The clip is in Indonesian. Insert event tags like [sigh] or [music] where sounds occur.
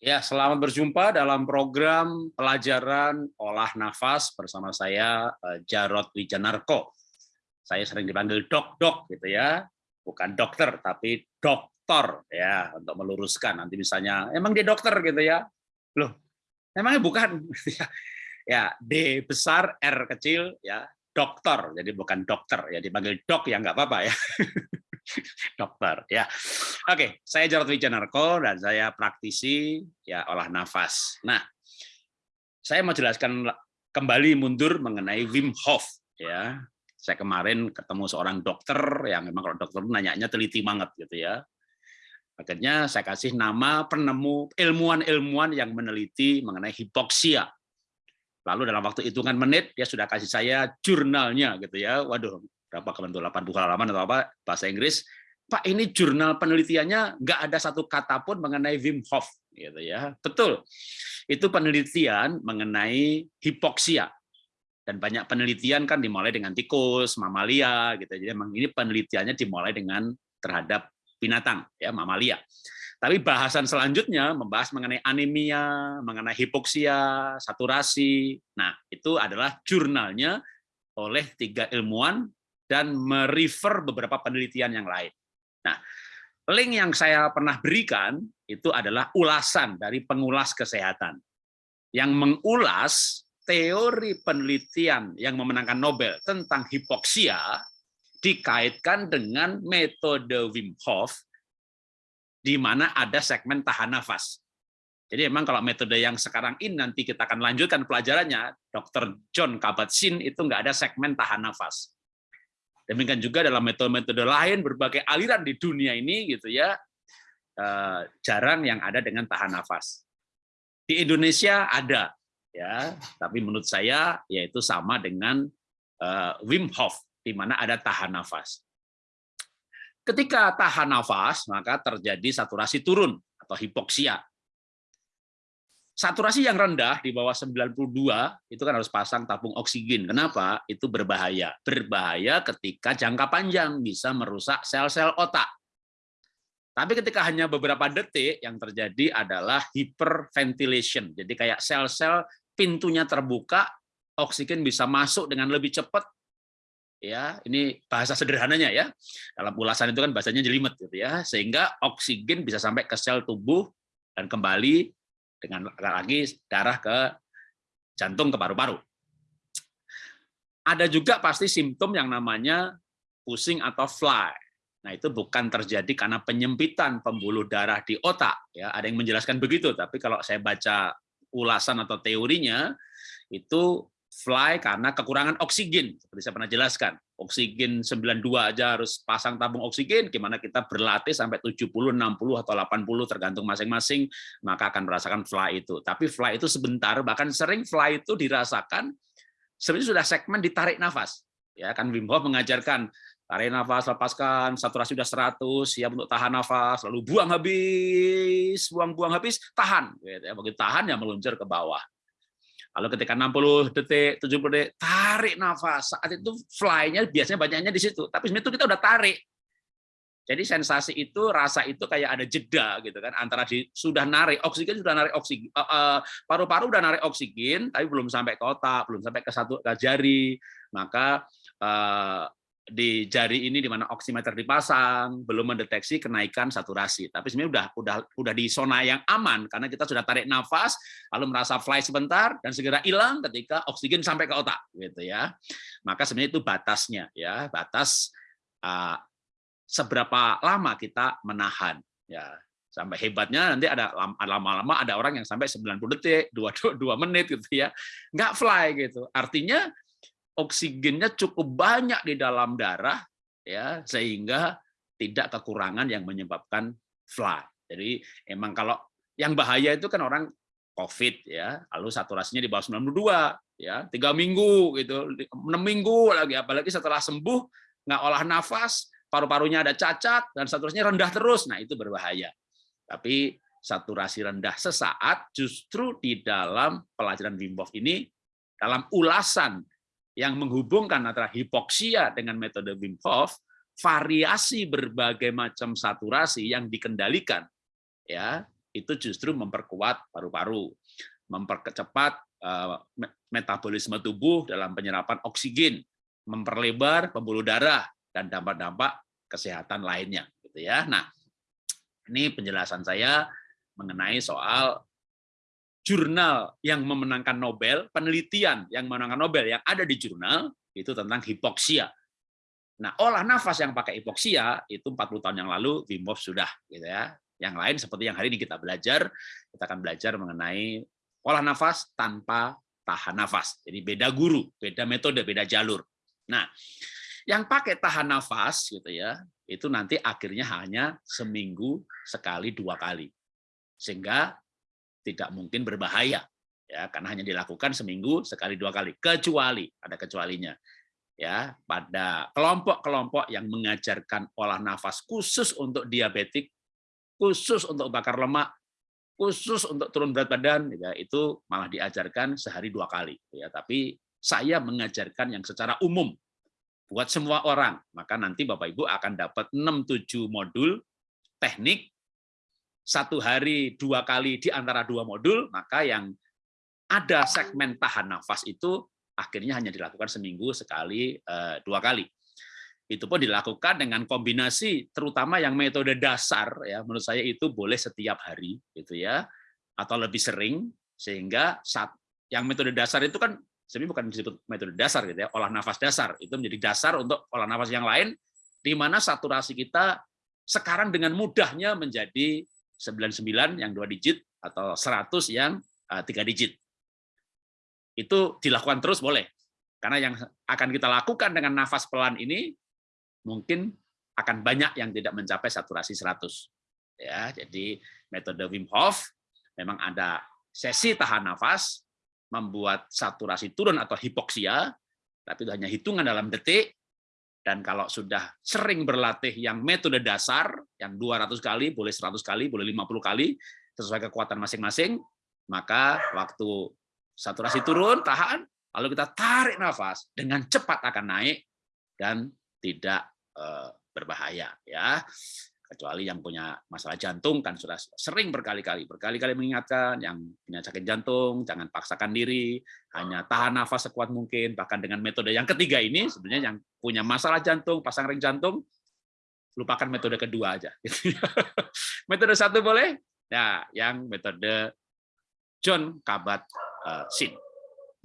Ya, selamat berjumpa dalam program pelajaran olah nafas bersama saya eh, Jarod Wijanarko. Saya sering dipanggil dok-dok gitu ya, bukan dokter tapi doktor ya untuk meluruskan. Nanti misalnya emang dia dokter? gitu ya. Loh, emangnya bukan? [laughs] Ya D besar R kecil ya dokter jadi bukan dokter ya dipanggil dok ya nggak apa-apa ya [laughs] [laughs] dokter ya. Oke, saya Jarod Wijanarko dan saya praktisi ya olah nafas. Nah, saya mau jelaskan kembali mundur mengenai Wim Hof ya. Saya kemarin ketemu seorang dokter yang memang kalau dokter nanyanya teliti banget gitu ya. Akhirnya saya kasih nama penemu ilmuwan-ilmuwan yang meneliti mengenai hipoksia. Lalu dalam waktu hitungan menit dia sudah kasih saya jurnalnya gitu ya. Waduh, berapa kebentuk 80 halaman atau apa bahasa Inggris. Pak ini jurnal penelitiannya nggak ada satu kata pun mengenai Wim Hof gitu ya. Betul. Itu penelitian mengenai hipoksia. Dan banyak penelitian kan dimulai dengan tikus mamalia gitu. Jadi memang ini penelitiannya dimulai dengan terhadap binatang ya mamalia. Tapi bahasan selanjutnya membahas mengenai anemia mengenai hipoksia saturasi. Nah itu adalah jurnalnya oleh tiga ilmuwan dan merefer beberapa penelitian yang lain. Nah, link yang saya pernah berikan itu adalah ulasan dari pengulas kesehatan yang mengulas teori penelitian yang memenangkan Nobel tentang hipoksia dikaitkan dengan metode Wim Hof di mana ada segmen tahan nafas. Jadi memang kalau metode yang sekarang ini nanti kita akan lanjutkan pelajarannya, Dr. John Kabat-Zinn itu nggak ada segmen tahan nafas. Demikian juga dalam metode-metode lain berbagai aliran di dunia ini gitu ya eh, jarang yang ada dengan tahan nafas. Di Indonesia ada ya, tapi menurut saya yaitu sama dengan uh, Wim Hof di mana ada tahan nafas. Ketika tahan nafas maka terjadi saturasi turun atau hipoksia saturasi yang rendah di bawah 92 itu kan harus pasang tabung oksigen. Kenapa? Itu berbahaya. Berbahaya ketika jangka panjang bisa merusak sel-sel otak. Tapi ketika hanya beberapa detik yang terjadi adalah hyperventilation. Jadi kayak sel-sel pintunya terbuka, oksigen bisa masuk dengan lebih cepat. Ya, ini bahasa sederhananya ya. Dalam ulasan itu kan bahasanya jelimet gitu ya. Sehingga oksigen bisa sampai ke sel tubuh dan kembali dengan lagi darah ke jantung ke paru-paru. Ada juga pasti simptom yang namanya pusing atau fly. Nah, itu bukan terjadi karena penyempitan pembuluh darah di otak ya. Ada yang menjelaskan begitu, tapi kalau saya baca ulasan atau teorinya itu fly karena kekurangan oksigen seperti saya pernah jelaskan. Oksigen 92 aja harus pasang tabung oksigen, gimana kita berlatih sampai 70, 60 atau 80 tergantung masing-masing, maka akan merasakan fly itu. Tapi fly itu sebentar, bahkan sering fly itu dirasakan sebenarnya sudah segmen ditarik nafas. Ya kan Wim Hof mengajarkan tarik nafas, lepaskan, saturasi sudah 100, siap untuk tahan nafas, lalu buang habis, buang-buang habis, tahan. Gitu ya. Begitu tahan ya meluncur ke bawah. Lalu ketika 60 detik, 70 detik, tarik nafas. Saat itu fly-nya biasanya banyaknya di situ. Tapi sebenarnya itu kita udah tarik. Jadi sensasi itu, rasa itu kayak ada jeda gitu kan antara di, sudah narik oksigen sudah narik oksigen eh, eh, paru-paru uh, uh, udah narik oksigen tapi belum sampai ke otak, belum sampai ke satu ke jari. Maka uh, di jari ini di mana oximeter dipasang belum mendeteksi kenaikan saturasi. Tapi sebenarnya udah udah udah di zona yang aman karena kita sudah tarik nafas lalu merasa fly sebentar dan segera hilang ketika oksigen sampai ke otak gitu ya. Maka sebenarnya itu batasnya ya. Batas uh, seberapa lama kita menahan ya. Sampai hebatnya nanti ada lama-lama ada orang yang sampai 90 detik dua dua menit gitu ya. Nggak fly gitu. Artinya oksigennya cukup banyak di dalam darah ya sehingga tidak kekurangan yang menyebabkan fly. Jadi emang kalau yang bahaya itu kan orang COVID ya, lalu saturasinya di bawah 92 ya, tiga minggu gitu, enam minggu lagi, apalagi setelah sembuh nggak olah nafas, paru-parunya ada cacat dan saturasinya rendah terus, nah itu berbahaya. Tapi saturasi rendah sesaat justru di dalam pelajaran Wim Hof ini dalam ulasan yang menghubungkan antara hipoksia dengan metode Wim Hof, variasi berbagai macam saturasi yang dikendalikan ya itu justru memperkuat paru-paru, mempercepat eh, metabolisme tubuh dalam penyerapan oksigen, memperlebar pembuluh darah dan dampak-dampak kesehatan lainnya gitu ya. Nah, ini penjelasan saya mengenai soal jurnal yang memenangkan Nobel, penelitian yang memenangkan Nobel yang ada di jurnal itu tentang hipoksia. Nah, olah nafas yang pakai hipoksia itu 40 tahun yang lalu Wim Hof sudah gitu ya. Yang lain seperti yang hari ini kita belajar, kita akan belajar mengenai olah nafas tanpa tahan nafas. Jadi beda guru, beda metode, beda jalur. Nah, yang pakai tahan nafas gitu ya, itu nanti akhirnya hanya seminggu sekali dua kali. Sehingga tidak mungkin berbahaya ya. Karena hanya dilakukan seminggu sekali dua kali. Kecuali ada kecualinya ya. Pada kelompok-kelompok yang mengajarkan olah nafas khusus untuk diabetik khusus untuk bakar lemak khusus untuk turun berat badan ya, itu malah diajarkan sehari dua kali ya. Tapi saya mengajarkan yang secara umum buat semua orang. Maka nanti Bapak Ibu akan dapat 6-7 modul teknik satu hari dua kali di antara dua modul, maka yang ada segmen tahan nafas itu akhirnya hanya dilakukan seminggu sekali eh, dua kali. Itu pun dilakukan dengan kombinasi, terutama yang metode dasar ya menurut saya itu boleh setiap hari gitu ya, atau lebih sering sehingga saat yang metode dasar itu kan sebenarnya bukan disebut metode dasar gitu ya, olah nafas dasar itu menjadi dasar untuk olah nafas yang lain, di mana saturasi kita sekarang dengan mudahnya menjadi 99 yang dua digit atau 100 yang eh, tiga digit. Itu dilakukan terus boleh. Karena yang akan kita lakukan dengan nafas pelan ini mungkin akan banyak yang tidak mencapai saturasi 100. Ya, jadi metode Wim Hof memang ada sesi tahan nafas membuat saturasi turun atau hipoksia, tapi itu hanya hitungan dalam detik dan kalau sudah sering berlatih yang metode dasar, yang 200 kali, boleh 100 kali, boleh 50 kali, sesuai kekuatan masing-masing, maka waktu saturasi turun, tahan, lalu kita tarik nafas, dengan cepat akan naik dan tidak eh, berbahaya. ya kecuali yang punya masalah jantung kan sudah sering berkali-kali. Berkali-kali mengingatkan yang punya sakit jantung jangan paksakan diri hanya tahan nafas sekuat mungkin. Bahkan dengan metode yang ketiga ini sebenarnya yang punya masalah jantung pasang ring jantung lupakan metode kedua aja. [laughs] Metode satu boleh? Ya yang metode John Kabat-Zinn